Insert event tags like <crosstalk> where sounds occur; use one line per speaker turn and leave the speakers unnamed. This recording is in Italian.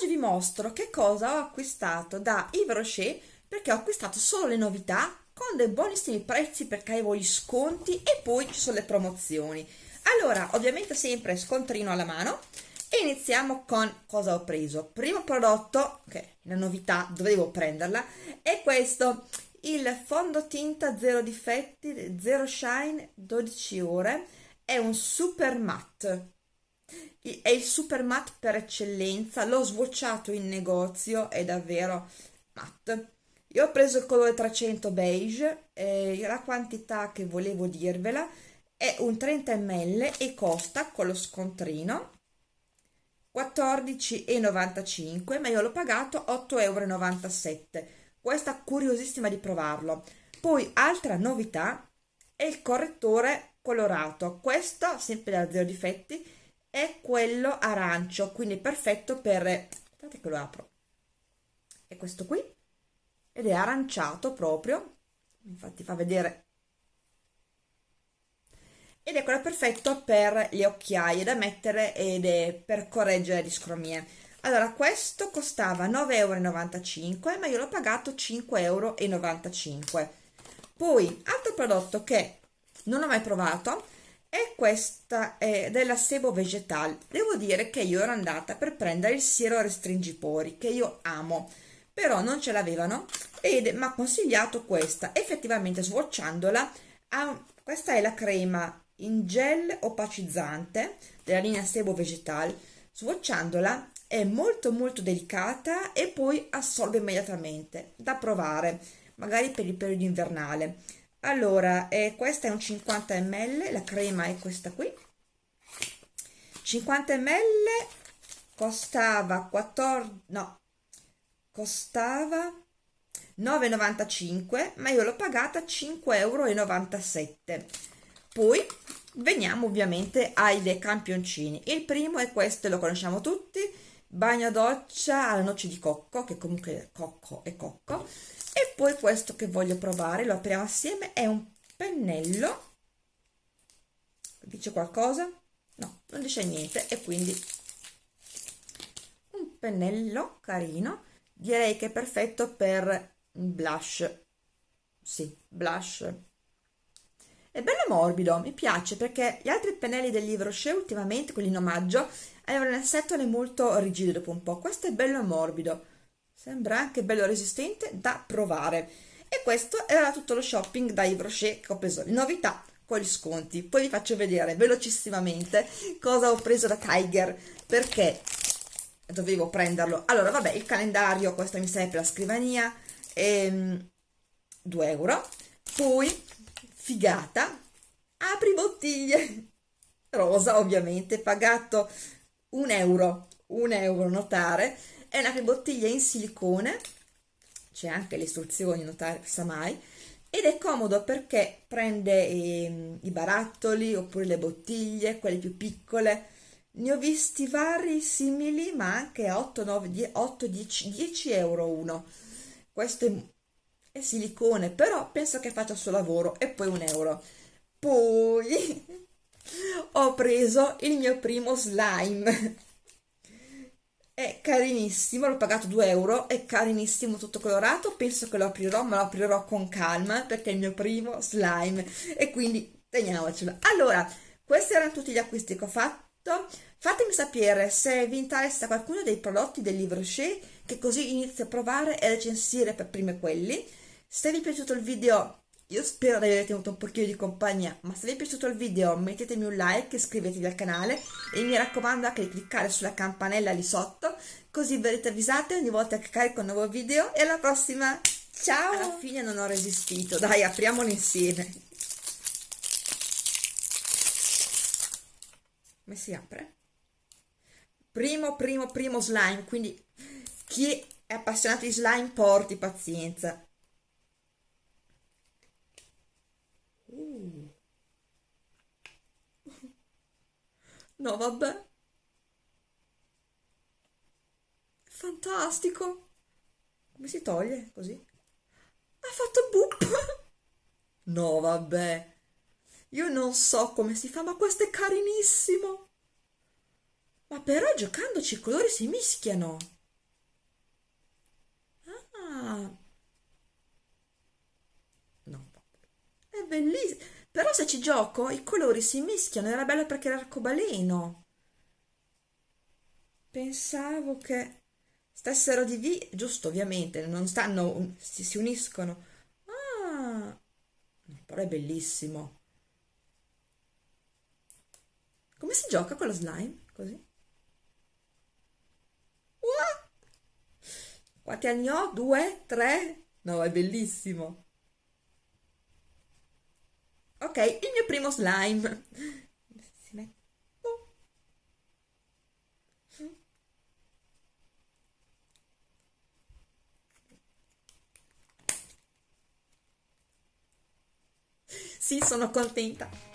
oggi vi mostro che cosa ho acquistato da Yves Rocher perché ho acquistato solo le novità con dei buonissimi prezzi perché avevo gli sconti e poi ci sono le promozioni. Allora, ovviamente sempre scontrino alla mano e iniziamo con cosa ho preso. Primo prodotto, che è la novità, dovevo prenderla, è questo, il fondotinta zero difetti, zero shine, 12 ore, è un super matte è il super matte per eccellenza l'ho swatchato in negozio è davvero matte io ho preso il colore 300 beige eh, la quantità che volevo dirvela è un 30 ml e costa con lo scontrino 14,95 ma io l'ho pagato 8,97 euro questa curiosissima di provarlo. Poi altra novità è il correttore colorato. Questo sempre da zero difetti è quello arancio quindi perfetto per aspettate che lo apro. È questo qui ed è aranciato proprio infatti fa vedere. Ed è quello perfetto per le occhiaie da mettere ed è per correggere le scromie. Allora questo costava 9,95 euro ma io l'ho pagato 5,95 euro poi altro prodotto che non ho mai provato e questa è della Sebo Vegetal. Devo dire che io ero andata per prendere il siero restringipori che io amo però non ce l'avevano ed mi ha consigliato questa effettivamente swatchandola ha, questa è la crema in gel opacizzante della linea Sebo Vegetal. Swatchandola è molto molto delicata e poi assorbe immediatamente. Da provare magari per il periodo invernale allora eh, questa è un 50 ml la crema è questa qui. 50 ml costava 14 no costava 9,95 ma io l'ho pagata 5,97 euro poi veniamo ovviamente ai dei campioncini. Il primo è questo lo conosciamo tutti bagno doccia alla noce di cocco che comunque cocco e cocco. E poi questo che voglio provare lo apriamo assieme è un pennello. Dice qualcosa? no, non dice niente e quindi un pennello carino. Direi che è perfetto per blush. Sì, blush è bello morbido, mi piace perché gli altri pennelli del Livre Rocher ultimamente, quelli in omaggio, avevano un settole molto rigido dopo un po', questo è bello morbido. Sembra anche bello resistente da provare. E questo era tutto lo shopping da Yves Rocher che ho preso. Novità con gli sconti. Poi vi faccio vedere velocissimamente cosa ho preso da Tiger perché dovevo prenderlo. Allora vabbè il calendario questo mi serve per la scrivania ehm, 2 euro. Poi figata apri bottiglie. <laughs> Rosa ovviamente pagato un euro un euro notare è una bottiglia in silicone. C'è anche le istruzioni notare sa mai. Ed è comodo perché prende eh, i barattoli oppure le bottiglie quelle più piccole. Ne ho visti vari simili ma anche a 8, 9, 8 10, 10 euro uno. Questo è, è silicone però penso che faccia il suo lavoro e poi un euro. Poi <laughs> ho preso il mio primo slime. È carinissimo, l'ho pagato 2 euro, è carinissimo tutto colorato, penso che lo aprirò, ma lo aprirò con calma perché è il mio primo slime. E quindi teniamocelo. Allora, questi erano tutti gli acquisti che ho fatto, fatemi sapere se vi interessa qualcuno dei prodotti del Livre Rocher, che così inizio a provare e recensire per prime quelli. Se vi è piaciuto il video io spero di aver tenuto un pochino di compagnia, ma se vi è piaciuto il video mettetemi un like, iscrivetevi al canale e mi raccomando anche di cliccare sulla campanella lì sotto, così verrete avvisate ogni volta che carico un nuovo video e alla prossima! Ciao! Alla fine non ho resistito, dai apriamolo insieme! Come si apre? Primo, primo, primo slime, quindi chi è appassionato di slime porti pazienza No, vabbè. Fantastico. Come si toglie così? Ha fatto boop. <laughs> No, vabbè. Io non so come si fa, ma questo è carinissimo. Ma però giocandoci i colori si mischiano. Bellissimo. Però se ci gioco i colori si mischiano, era bello perché era arcobaleno. Pensavo che stessero divisi, giusto ovviamente, non stanno, si, si uniscono. Ah, però è bellissimo. Come si gioca con lo slime? Così? Wow! Quanti anni ho? Due? Tre? No, è bellissimo. Ok, il mio primo slime. Si mette... Sì, sono contenta.